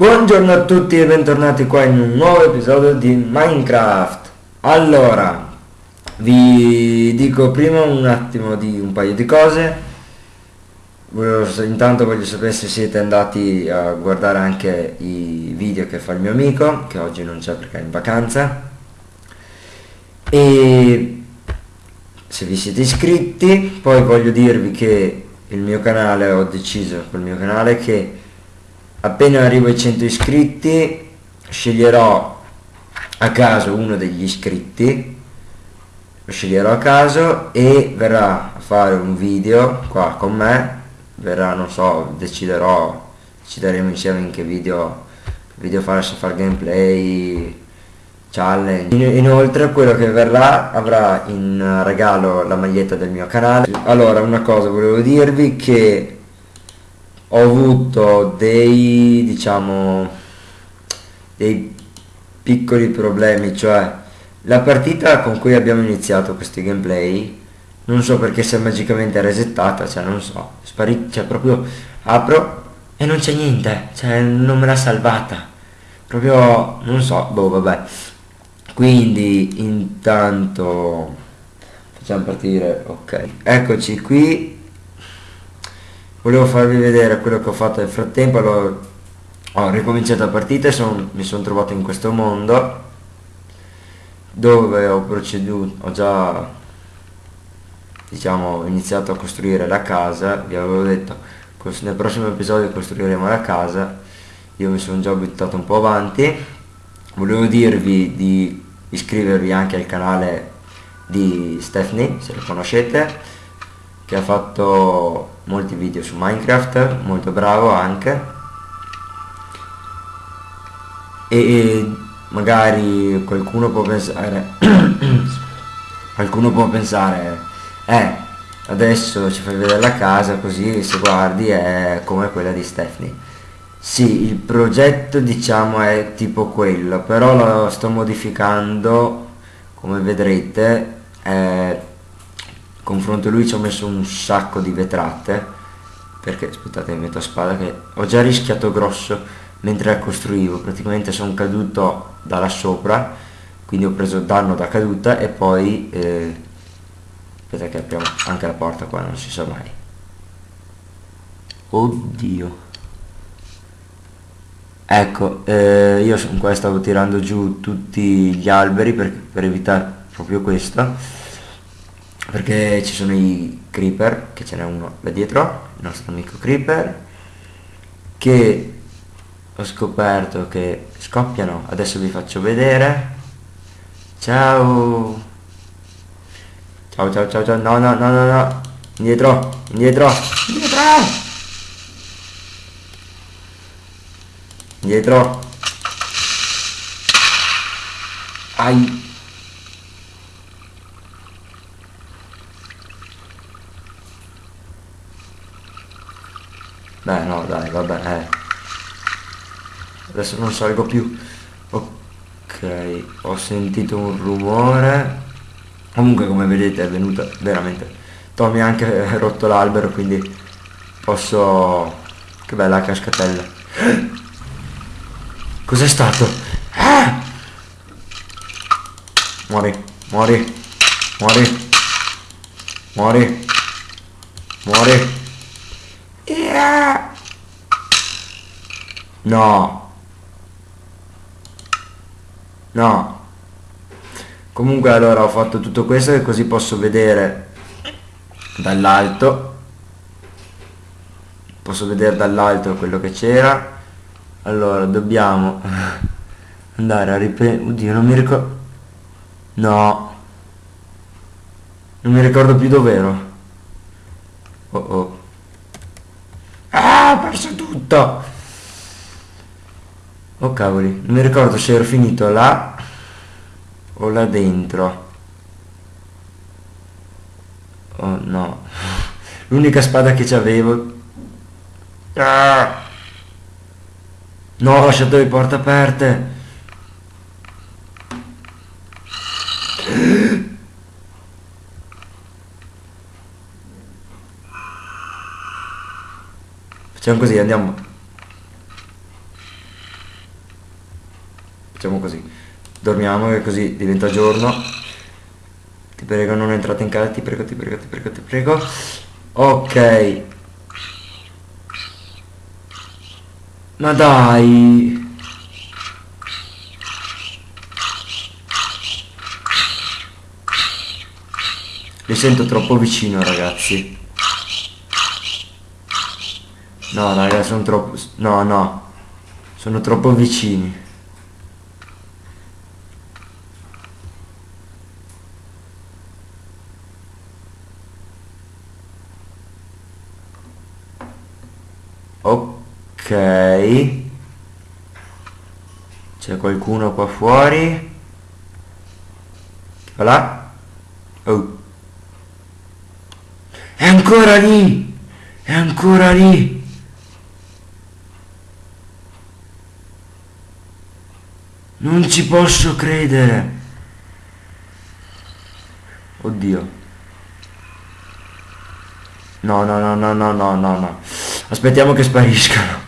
Buongiorno a tutti e bentornati qua in un nuovo episodio di Minecraft. Allora, vi dico prima un attimo di un paio di cose. Intanto voglio sapere se siete andati a guardare anche i video che fa il mio amico, che oggi non c'è perché è in vacanza. E se vi siete iscritti, poi voglio dirvi che il mio canale, ho deciso col mio canale che appena arrivo ai 100 iscritti sceglierò a caso uno degli iscritti lo sceglierò a caso e verrà a fare un video qua con me verrà non so deciderò decideremo insieme in che video video fare se fare gameplay challenge. Inoltre quello che verrà avrà in regalo la maglietta del mio canale. Allora una cosa volevo dirvi che ho avuto dei diciamo dei piccoli problemi cioè la partita con cui abbiamo iniziato questi gameplay non so perché si è magicamente resettata cioè non so sparito cioè proprio apro e non c'è niente cioè non me l'ha salvata. Proprio non so boh vabbè. Quindi intanto facciamo partire ok. Eccoci qui volevo farvi vedere quello che ho fatto nel frattempo allora ho ricominciato la partita e son, mi sono trovato in questo mondo dove ho proceduto ho già diciamo iniziato a costruire la casa. Vi avevo detto nel prossimo episodio costruiremo la casa. Io mi sono già buttato un po' avanti. Volevo dirvi di iscrivervi anche al canale di Stephanie se lo conoscete che ha fatto molti video su Minecraft, molto bravo anche. E magari qualcuno può pensare qualcuno può pensare eh adesso ci fai vedere la casa così se guardi è come quella di Stephanie. Sì il progetto diciamo è tipo quello però lo sto modificando come vedrete eh, confronto lui ci ho messo un sacco di vetrate perché aspettate metto a spada che ho già rischiato grosso mentre la costruivo. Praticamente sono caduto da là sopra quindi ho preso danno da caduta e poi eh, aspetta che apriamo anche la porta qua non si sa mai. Oddio. Ecco eh, io qua stavo tirando giù tutti gli alberi per, per evitare proprio questo perché ci sono i creeper che ce n'è uno da dietro il nostro amico creeper che ho scoperto che scoppiano. Adesso vi faccio vedere. Ciao! Ciao ciao ciao ciao. No no no no no. Indietro indietro. Indietro! Indietro. Ai Beh no dai vabbè eh. Adesso non salgo più Ok Ho sentito un rumore Comunque come vedete è venuta veramente Tommy ha anche rotto l'albero quindi Posso Che bella cascatella Cos'è stato? Ah! Muori Muori Muori Muori Muori. No. No. Comunque allora ho fatto tutto questo e così posso vedere dall'alto. Posso vedere dall'alto quello che c'era. Allora dobbiamo andare a riprendere. Oddio non mi ricordo. No. Non mi ricordo più dov'ero. Oh oh ho perso tutto. Oh cavoli non mi ricordo se ero finito là o là dentro. Oh no. L'unica spada che c'avevo. Ah! no ho lasciato le porte aperte Facciamo così, andiamo. Facciamo così. Dormiamo e così diventa giorno. Ti prego non entrate in casa, ti prego, ti prego, ti prego, ti prego. Ok. Ma dai. Mi sento troppo vicino ragazzi. No raga, sono troppo... No, no. Sono troppo vicini. Ok. C'è qualcuno qua fuori? Va là? Oh. È ancora lì! È ancora lì! Non ci posso credere. Oddio. No, no, no, no, no, no, no, no. Aspettiamo che spariscano.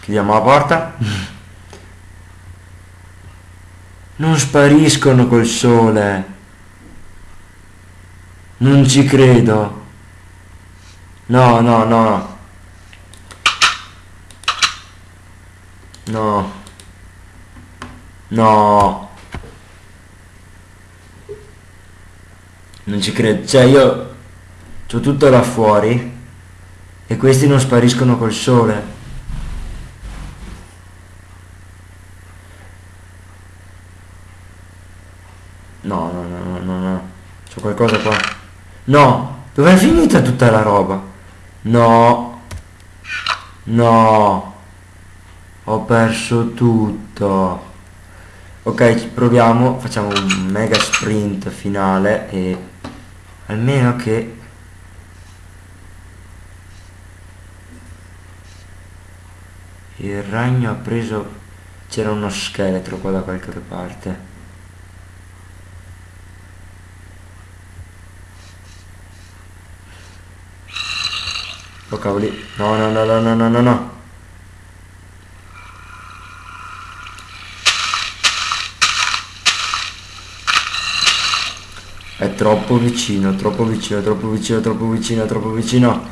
Chiudiamo la porta. Non spariscono col sole. Non ci credo. No, no, no. No. No. Non ci credo. Cioè io ho tutto là fuori e questi non spariscono col sole. No, no, no, no, no, no. C'è qualcosa qua. No! Dov'è finita tutta la roba? No. No. Ho perso tutto. Ok, proviamo, facciamo un mega sprint finale e almeno che il ragno ha preso c'era uno scheletro qua da qualche parte. Oh cavoli. No no no no no no no È troppo vicino, troppo vicino, troppo vicino, troppo vicino, troppo vicino.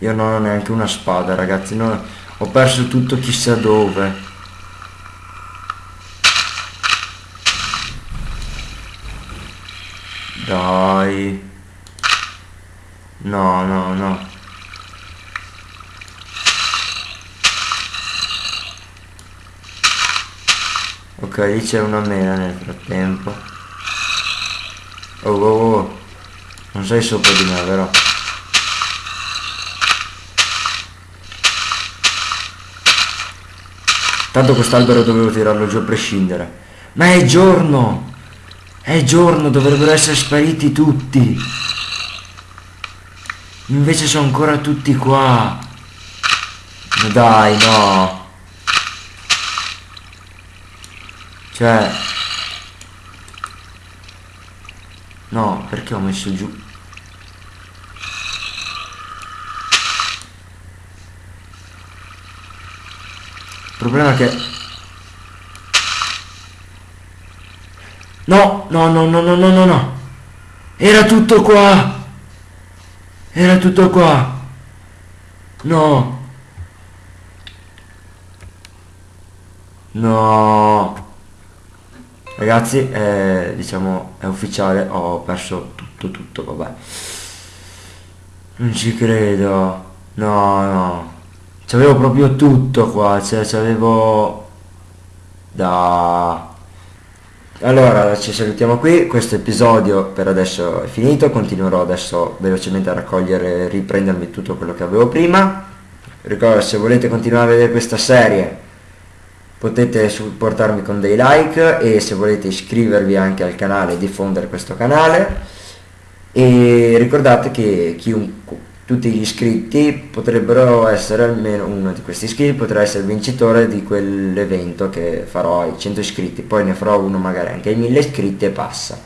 Io non ho neanche una spada, ragazzi. No, ho perso tutto chissà dove. Dai. No, no, no. Ok, lì c'è una mela nel frattempo. Oh, oh, oh. Non sei sopra di me, vero? Tanto quest'albero dovevo tirarlo giù a prescindere. Ma è giorno! È giorno, dovrebbero essere spariti tutti. Invece sono ancora tutti qua. Dai, no. Cioè... No, perché ho messo giù? Il problema è che... No, no, no, no, no, no, no, no. Era tutto qua. Era tutto qua. No. No. Ragazzi, eh, diciamo, è ufficiale, ho perso tutto, tutto, vabbè. Non ci credo. No, no. C'avevo proprio tutto qua, cioè c'avevo... Da... Allora, ci salutiamo qui, questo episodio per adesso è finito, continuerò adesso velocemente a raccogliere riprendermi tutto quello che avevo prima. Ricordo, se volete continuare a vedere questa serie potete supportarmi con dei like e se volete iscrivervi anche al canale e diffondere questo canale. E ricordate che chiunque, tutti gli iscritti potrebbero essere almeno uno di questi iscritti potrà essere vincitore di quell'evento che farò ai 100 iscritti poi ne farò uno magari anche ai 1000 iscritti e passa.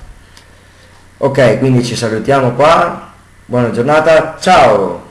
Ok quindi ci salutiamo qua. Buona giornata. Ciao